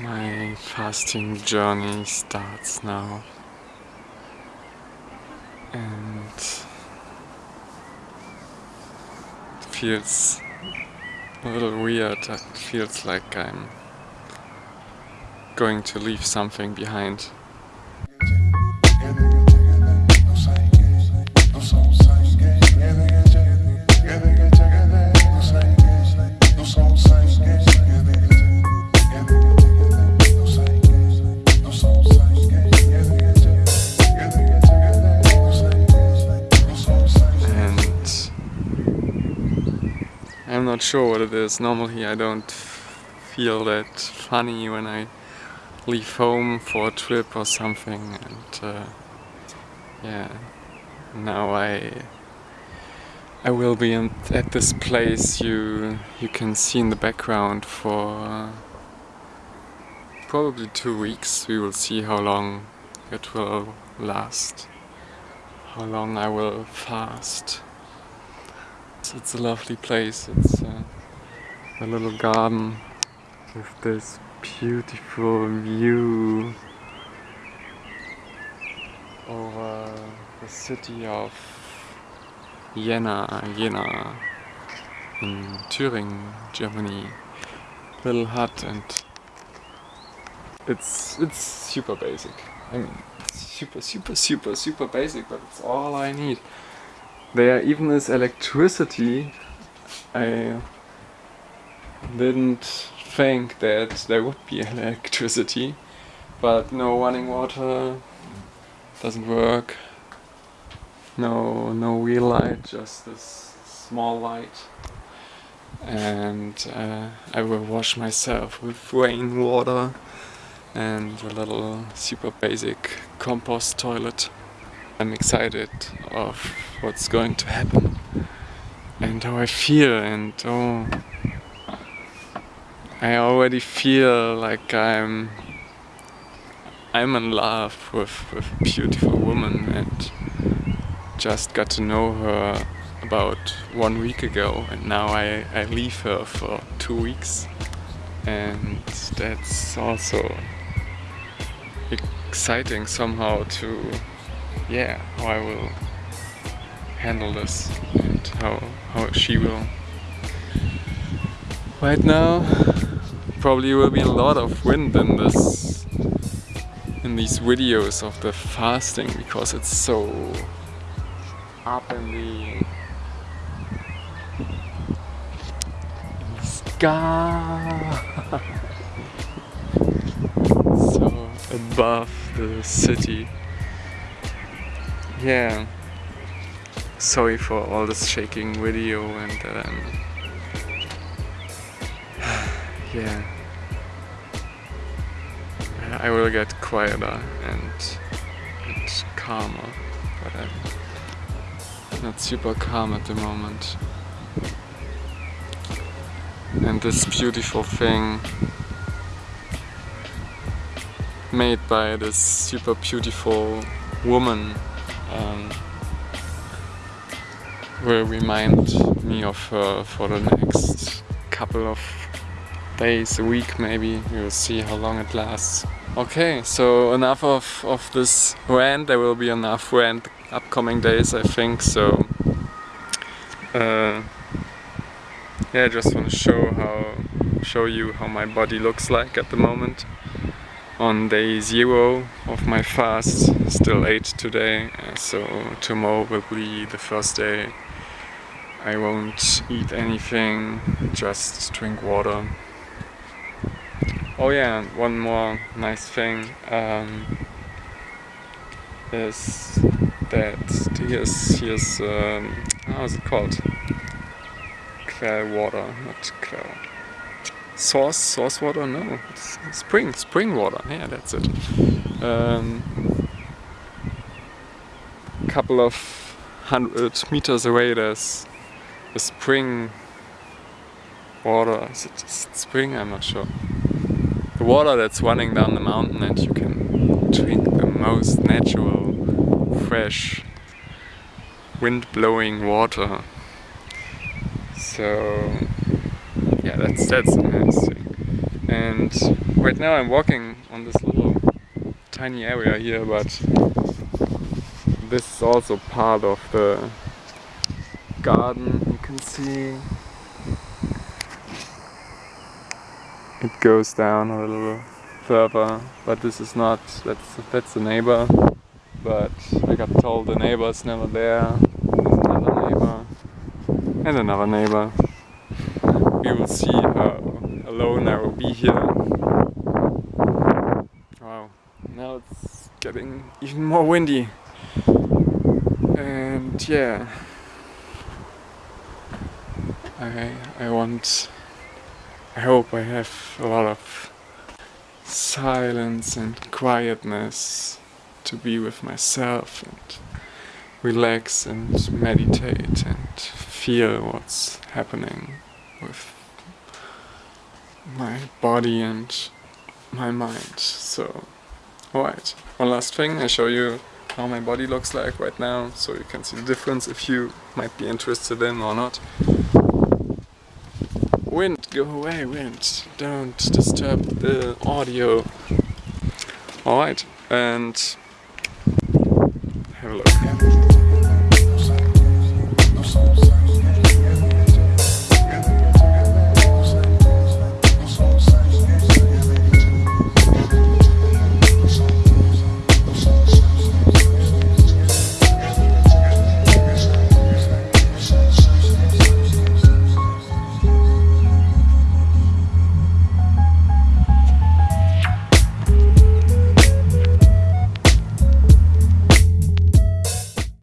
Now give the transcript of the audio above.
My fasting journey starts now and it feels a little weird. It feels like I'm going to leave something behind. Not sure what it is. Normally I don't feel that funny when I leave home for a trip or something and uh, yeah. Now I I will be in, at this place you you can see in the background for uh, probably two weeks. We will see how long it will last how long I will fast it's, it's a lovely place. It's uh, a little garden with this beautiful view over the city of Jena, Jena in Thüringen, Germany. Little hut and it's it's super basic. I mean, super, super, super, super basic, but it's all I need. There even is electricity. I didn't think that there would be electricity, but no running water doesn't work. No, no wheel light, just this small light. And uh, I will wash myself with rain water and a little super basic compost toilet. I'm excited of what's going to happen and how I feel and oh I already feel like I'm I'm in love with, with a beautiful woman and just got to know her about one week ago and now I, I leave her for two weeks and that's also exciting somehow to yeah, how I will handle this and how, how she will. Right now, probably will be a lot of wind in this in these videos of the fasting because it's so up in the, sky so above the city yeah. Sorry for all this shaking video and um, yeah. I will get quieter and, and calmer but I'm not super calm at the moment. And this beautiful thing made by this super beautiful woman um, will remind me of her for the next couple of days, a week maybe. We will see how long it lasts. Okay, so enough of, of this rant. There will be enough rant upcoming days, I think. So, uh, yeah, I just want to show how show you how my body looks like at the moment on day zero of my fast still ate today so tomorrow will be the first day. I won't eat anything just drink water. Oh yeah one more nice thing um, is that here's here's um, how is it called? Quell water not Quell source source water no. Spring spring water. Yeah that's it. Um, couple of hundred meters away there's a spring water. Is it spring? I'm not sure. The water that's running down the mountain and you can drink the most natural fresh wind blowing water. So yeah, that's that's amazing. And right now I'm walking on this little tiny area here, but this is also part of the garden. You can see it goes down a little further, but this is not, that's, that's the neighbor. But I got told the neighbor's never there. Another neighbor and another neighbor. We will see how alone I will be here. Wow, now it's getting even more windy. And yeah, I, I want, I hope I have a lot of silence and quietness to be with myself and relax and meditate and feel what's happening with my body and my mind. So, alright, one last thing, I show you how my body looks like right now so you can see the difference if you might be interested in or not. Wind, go away wind, don't disturb the audio. Alright, and have a look.